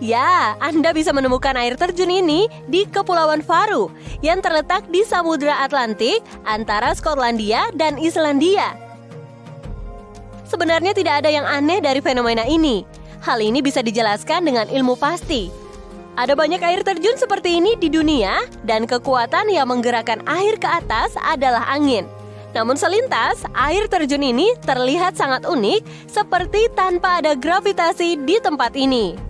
Ya, Anda bisa menemukan air terjun ini di Kepulauan Faru yang terletak di Samudra Atlantik antara Skotlandia dan Islandia. Sebenarnya tidak ada yang aneh dari fenomena ini. Hal ini bisa dijelaskan dengan ilmu pasti. Ada banyak air terjun seperti ini di dunia dan kekuatan yang menggerakkan air ke atas adalah angin. Namun selintas, air terjun ini terlihat sangat unik seperti tanpa ada gravitasi di tempat ini.